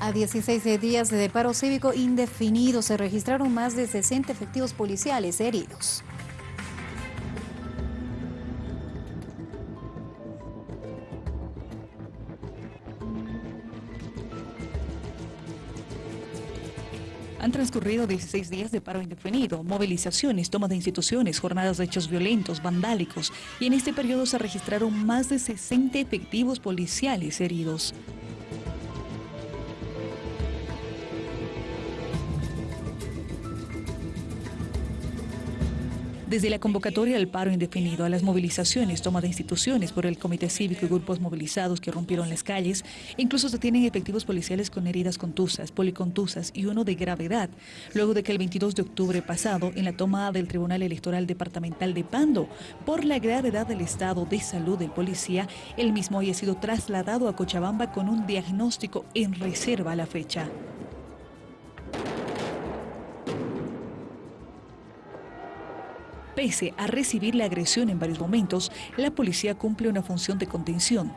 A 16 días de paro cívico indefinido se registraron más de 60 efectivos policiales heridos. Han transcurrido 16 días de paro indefinido, movilizaciones, toma de instituciones, jornadas de hechos violentos, vandálicos, y en este periodo se registraron más de 60 efectivos policiales heridos. Desde la convocatoria al paro indefinido a las movilizaciones, toma de instituciones por el Comité Cívico y grupos movilizados que rompieron las calles, incluso se tienen efectivos policiales con heridas contusas, policontusas y uno de gravedad, luego de que el 22 de octubre pasado, en la toma del Tribunal Electoral Departamental de Pando, por la gravedad del estado de salud del policía, el mismo haya sido trasladado a Cochabamba con un diagnóstico en reserva a la fecha. Pese a recibir la agresión en varios momentos, la policía cumple una función de contención.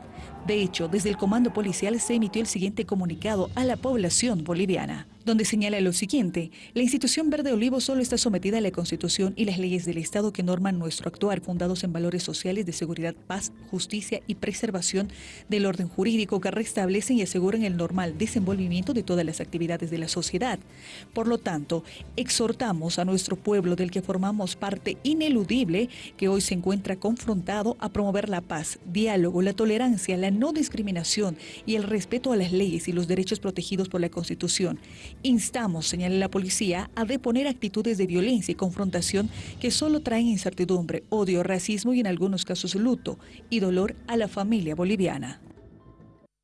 De hecho, desde el comando policial se emitió el siguiente comunicado a la población boliviana donde señala lo siguiente, la institución Verde Olivo solo está sometida a la Constitución y las leyes del Estado que norman nuestro actuar, fundados en valores sociales de seguridad, paz, justicia y preservación del orden jurídico que restablecen y aseguran el normal desenvolvimiento de todas las actividades de la sociedad. Por lo tanto, exhortamos a nuestro pueblo del que formamos parte ineludible, que hoy se encuentra confrontado a promover la paz, diálogo, la tolerancia, la no discriminación y el respeto a las leyes y los derechos protegidos por la Constitución Instamos, señala la policía, a deponer actitudes de violencia y confrontación que solo traen incertidumbre, odio, racismo y en algunos casos luto y dolor a la familia boliviana.